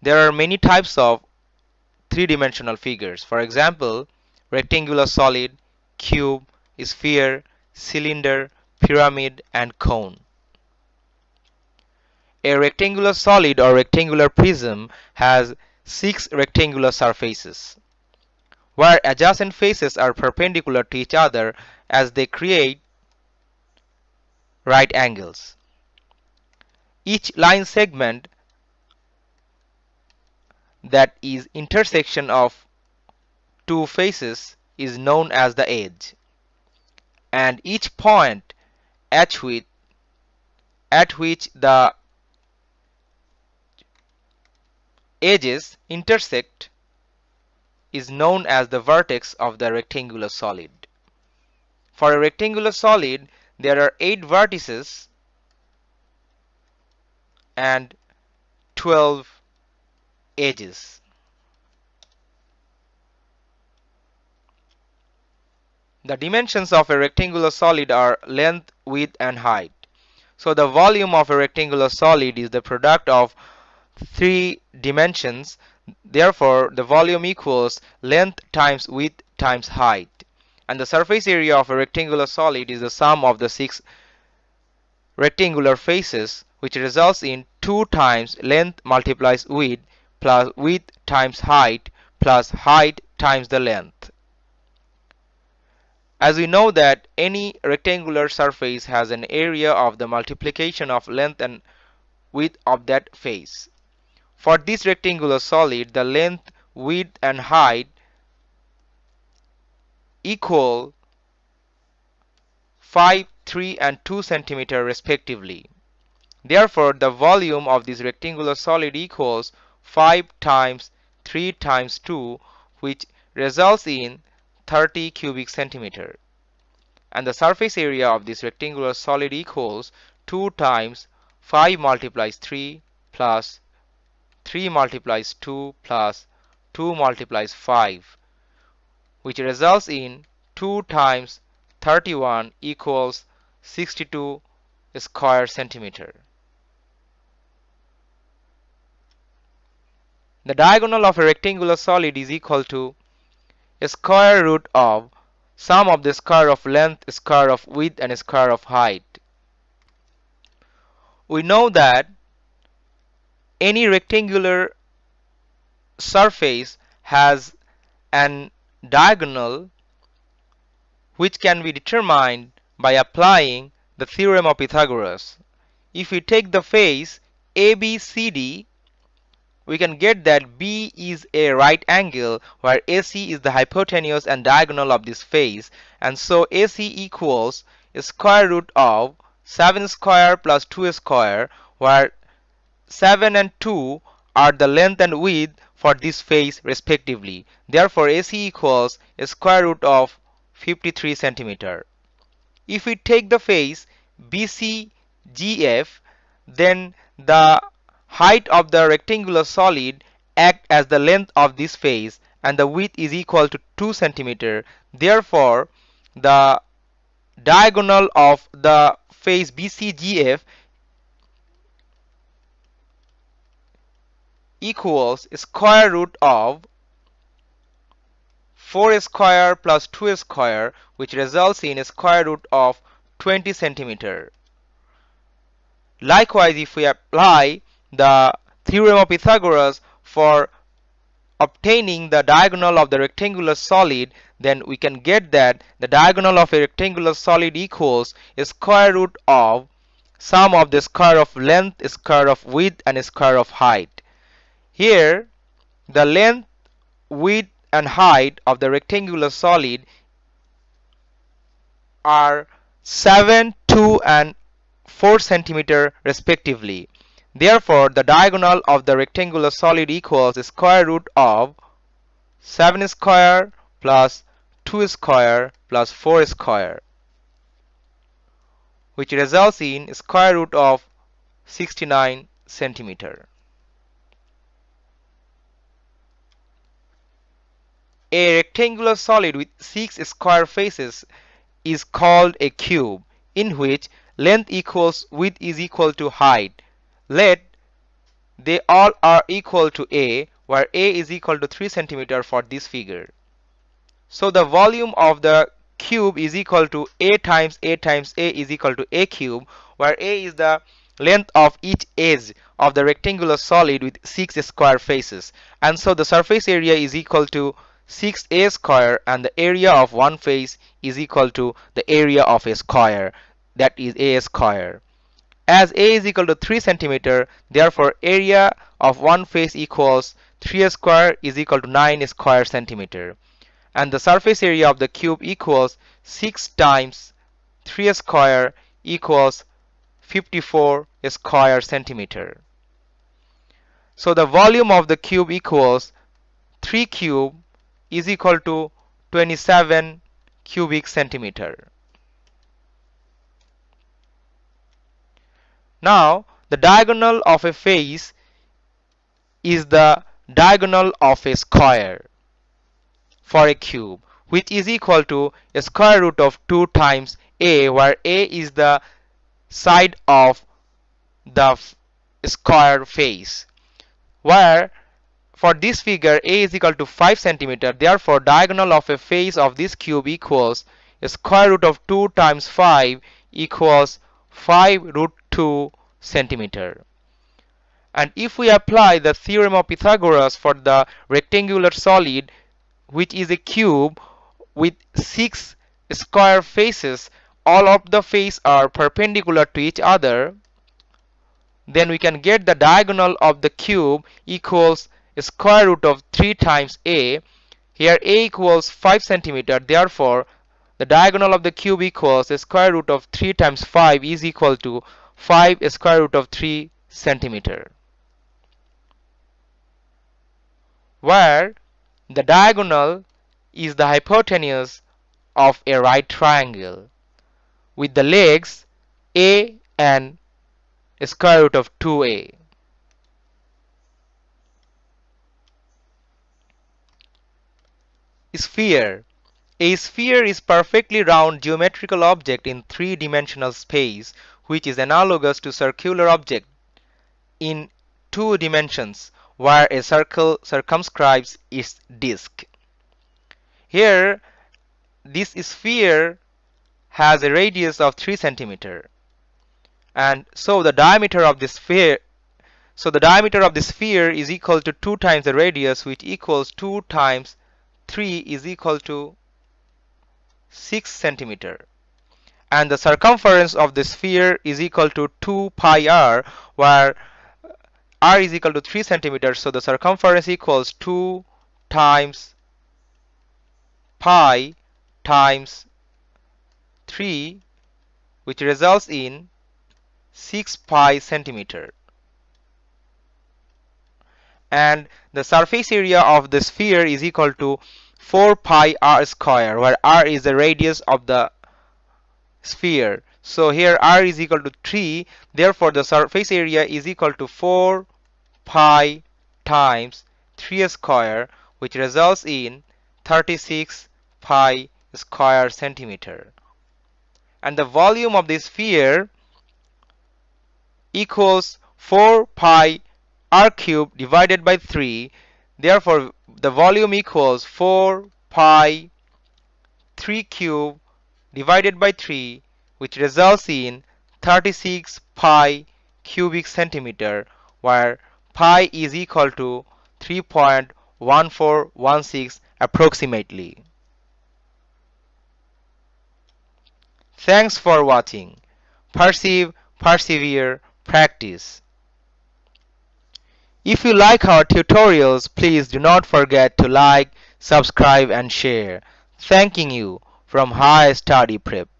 there are many types of three-dimensional figures. For example, rectangular solid, cube, sphere, cylinder, pyramid, and cone. A rectangular solid or rectangular prism has six rectangular surfaces, where adjacent faces are perpendicular to each other as they create right angles. Each line segment that is intersection of two faces is known as the edge and each point at which at which the edges intersect is known as the vertex of the rectangular solid. For a rectangular solid there are 8 vertices and 12 edges. The dimensions of a rectangular solid are length, width and height. So the volume of a rectangular solid is the product of three dimensions. Therefore, the volume equals length times width times height. And the surface area of a rectangular solid is the sum of the six rectangular faces which results in 2 times length multiplies width plus width times height plus height times the length. As we know that any rectangular surface has an area of the multiplication of length and width of that face. For this rectangular solid, the length, width and height equal 5, 3 and 2 centimeter respectively. Therefore, the volume of this rectangular solid equals 5 times 3 times 2 which results in 30 cubic centimeter and the surface area of this rectangular solid equals 2 times 5 multiplies 3 plus 3 multiplies 2 plus 2 multiplies 5 which results in 2 times 31 equals 62 square centimeter. The diagonal of a rectangular solid is equal to square root of sum of the square of length, square of width and square of height. We know that any rectangular surface has an diagonal which can be determined by applying the theorem of Pythagoras. If we take the face ABCD we can get that B is a right angle where AC is the hypotenuse and diagonal of this face and so AC equals square root of 7 square plus 2 square where 7 and 2 are the length and width for this face respectively. Therefore AC equals square root of 53 centimeter. If we take the face BCGF then the height of the rectangular solid act as the length of this face and the width is equal to 2 centimeter. Therefore, the diagonal of the face BCGF equals square root of 4 square plus 2 square which results in a square root of 20 centimeter. Likewise, if we apply the theorem of Pythagoras for obtaining the diagonal of the rectangular solid then we can get that the diagonal of a rectangular solid equals square root of sum of the square of length, square of width and square of height. Here the length, width and height of the rectangular solid are 7, 2 and 4 centimeter respectively. Therefore, the diagonal of the rectangular solid equals the square root of 7 square plus 2 square plus 4 square which results in square root of 69 centimeter. A rectangular solid with 6 square faces is called a cube in which length equals width is equal to height let they all are equal to A where A is equal to 3 centimeter for this figure. So the volume of the cube is equal to A times A times A is equal to A cube where A is the length of each edge of the rectangular solid with 6 square faces and so the surface area is equal to 6a square and the area of one face is equal to the area of a square that is a square as a is equal to 3 centimeter therefore area of one face equals 3 square is equal to 9 square centimeter and the surface area of the cube equals 6 times 3 square equals 54 square centimeter. So the volume of the cube equals 3 cube is equal to 27 cubic centimeter. Now the diagonal of a face is the diagonal of a square for a cube which is equal to a square root of 2 times a where a is the side of the square face. Where for this figure a is equal to 5 centimeter therefore diagonal of a face of this cube equals a square root of 2 times 5 equals 5 root 2 centimeter. And if we apply the theorem of Pythagoras for the rectangular solid which is a cube with 6 square faces all of the faces are perpendicular to each other then we can get the diagonal of the cube equals square root of 3 times a. Here a equals 5 centimeter therefore the diagonal of the cube equals square root of 3 times 5 is equal to 5 square root of 3 centimeter where the diagonal is the hypotenuse of a right triangle with the legs a and square root of 2a. Sphere A sphere is perfectly round geometrical object in three-dimensional space which is analogous to circular object in two dimensions where a circle circumscribes its disk. Here this sphere has a radius of 3 centimeter and so the diameter of this sphere so the diameter of the sphere is equal to 2 times the radius which equals 2 times 3 is equal to 6 centimeter and the circumference of the sphere is equal to 2 pi r where r is equal to 3 centimeters. So the circumference equals 2 times pi times 3 which results in 6 pi centimeter. And the surface area of the sphere is equal to 4 pi r square where r is the radius of the sphere. So here r is equal to 3 therefore the surface area is equal to 4 pi times 3 square which results in 36 pi square centimeter. And the volume of the sphere equals 4 pi r cube divided by 3 therefore the volume equals 4 pi 3 cube divided by 3 which results in 36 pi cubic centimeter where pi is equal to 3.1416 approximately. Thanks for watching. Perceive, persevere, practice. If you like our tutorials, please do not forget to like, subscribe and share. Thanking you from High Study Prep.